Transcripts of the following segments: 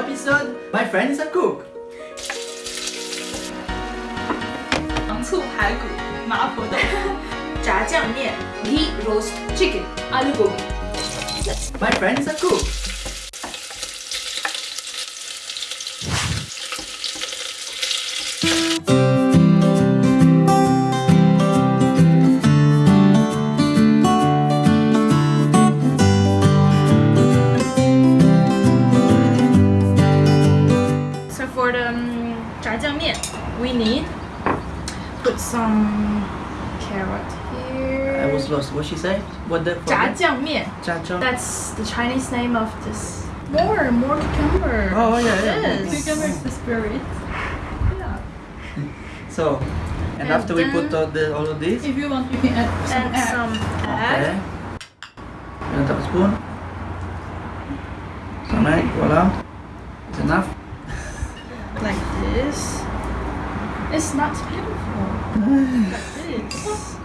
episode. My friend is a cook. 糖醋排骨、麻婆豆腐、炸酱面 ghee roast chicken aloo gobi My friend is a cook. need. Put some carrot here. I was lost. What she say? What the? Jiajiang That's the Chinese name of this. More, more cucumber. Oh yeah, yeah. Yes. Cucumber is the spirit. Yeah. So, and, and after we put all, the, all of this, if you want, you can add some egg. Some egg. Okay. You want a spoon? Some egg. Voila. It's enough. like this. It's not beautiful. like this.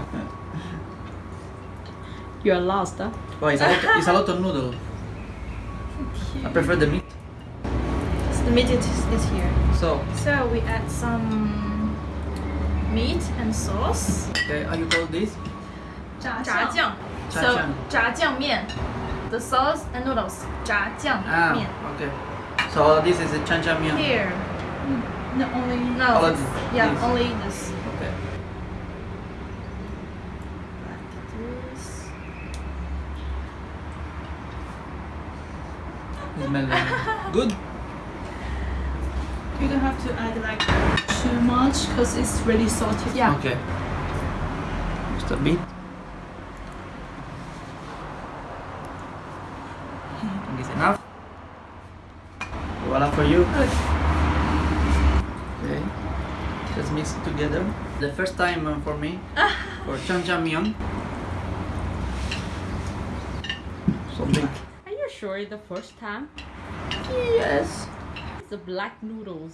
You're lost, huh? Oh, it's a lot. It's a lot of noodle. I prefer the meat. So the meat is, is here. So, So we add some meat and sauce. okay, how you call this? 炸炸酱. So 炸酱.炸酱面. The sauce and noodles. 炸酱 Ah, 面. okay. So all this is a chan chan mian. Here. No, only No. All of this. Yeah, This. only this. Okay. Like this. It smells good. you don't have to add like too much because it's really salty. Yeah. Okay. Just a bit. I think it's enough. Voila for you. Okay. Just mix it together. The first time uh, for me for chan chan mian. Something. Are you sure it's the first time? Yes. It's the black noodles.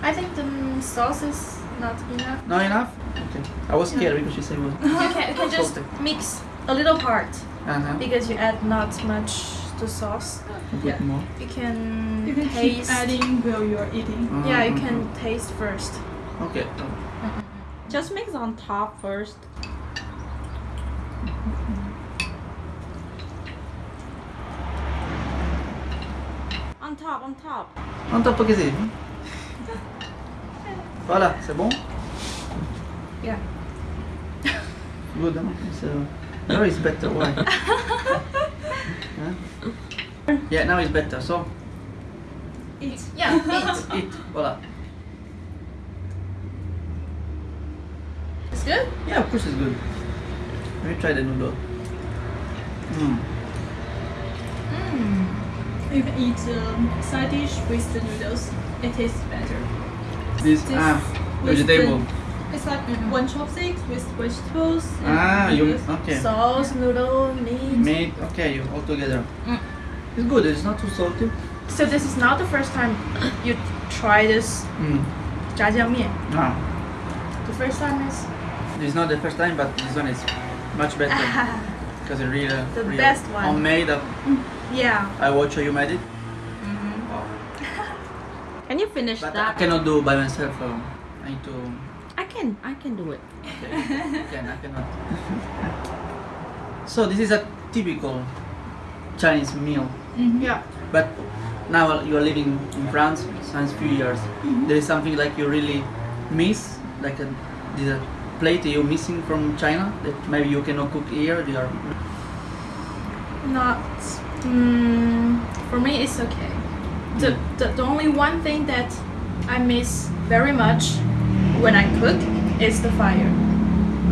I think the mm, sauce is not enough. Not enough? Okay. I was scared because she said it was. You can, you can just Salty. mix a little part Uh-huh. because you add not much to sauce. A bit Yeah. more. You can, You can keep taste. adding while you're eating. Yeah, you can taste first. Okay. Just mix on top first. On top, on top. On top c'est. Voilà, c'est bon? Yeah. Good, huh? So, now it's better. Why? Huh? Yeah, now it's better. So, Eat. Yeah, eat. eat. Voila. good? Yeah, of course it's good. Let me try the noodle. Mmm. Mmm. You can eat um, side dish with the noodles. It tastes better. This, this ah, vegetable. The, it's like mm-hmm. one chopstick with vegetables. Ah, you okay? Sauce, noodle, meat. Meat. Okay, you all together. Mm. It's good. It's not too salty. So this is not the first time you try this mm. jjiajangmian. Ah. The first time is it's not the first time, but this one is much better. Because it really, The really best one. homemade. yeah. I watch how you made it. Mhm. Oh. Can you finish But I cannot do by myself. Um, I need to. I can, I can do it. Okay, can I cannot. so this is a typical Chinese meal, Mhm. Yeah. but now you are living in France since few years. There is something like you really miss, like a, this a plate you missing from China that maybe you cannot cook here. You are. Not. Mm, for me, it's okay. The, the the only one thing that I miss very much when I cook is the fire.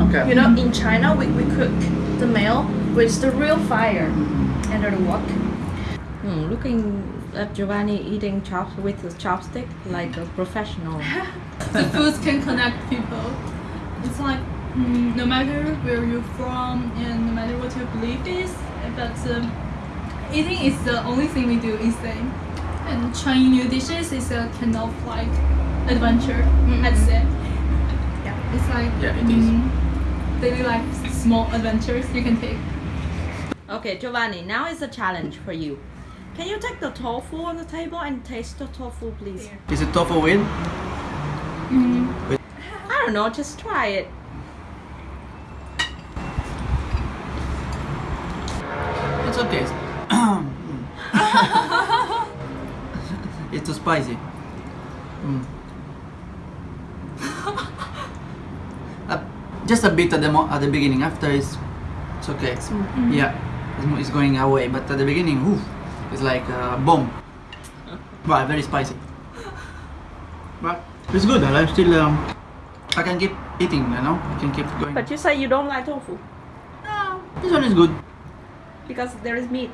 Okay. You know, in China, we, we cook the meal with the real fire under the wok. Hmm, looking at Giovanni eating chops with a chopstick like a professional. the foods can connect people. It's like mm, no matter where you're from and no matter what your belief is, but um, eating is the only thing we do is thing. And trying new dishes is a kind of like adventure, I'd say. Yeah. It's like Yeah, it is. mm, daily life small adventures you can take. Okay, Giovanni, now is a challenge for you. Can you take the tofu on the table and taste the tofu, please? Is it tofu with? I don't know, just try it. It's okay. it's too spicy. Mm. Uh, just a bit at the mo- at the beginning. After it's it's okay. Yeah, it's, mo- it's going away. But at the beginning, oof, it's like a bomb. But very spicy. But it's good. I'm still. Um, I can keep eating, you know? I can keep going. But you say you don't like tofu. No, this one is good. Because there is meat.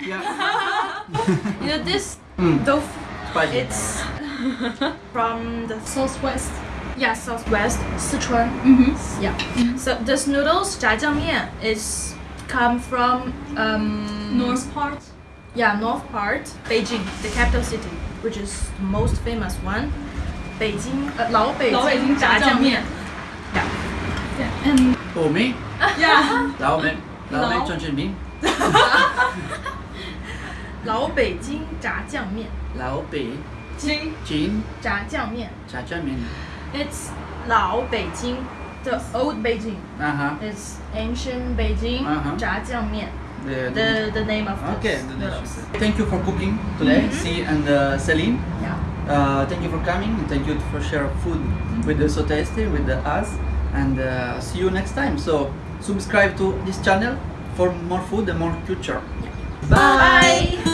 Yeah. you know, this mm. tofu, Spicy. it's from the southwest. Yeah, southwest, Sichuan. Mm -hmm. Yeah. Mm -hmm. So this noodles, jjiajangmian, is come from um, north part. Yeah, north part, Beijing, the capital city, which is the most famous one. 北京呃老北老北京炸酱面。Oh me? yeah. Lao me. Lao me. Lao. Chon Chen Bing. 老北京炸酱面 Lao Bei. Jing. Jin. 炸酱面 Cha Cha Min. It's 老北京 the old Beijing. Uh huh. It's ancient Beijing Uh-huh. 炸酱面 The, The the name of Okay, the dishes. Thank you for cooking today, C and uh, Celine. Yeah. Uh, thank you for coming and thank you for share food with the So Tasty, with the us, and uh, see you next time. So subscribe to this channel for more food and more culture. Bye.